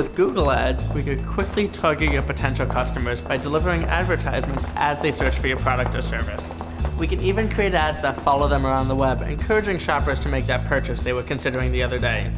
With Google Ads, we could quickly target your potential customers by delivering advertisements as they search for your product or service. We can even create ads that follow them around the web, encouraging shoppers to make that purchase they were considering the other day.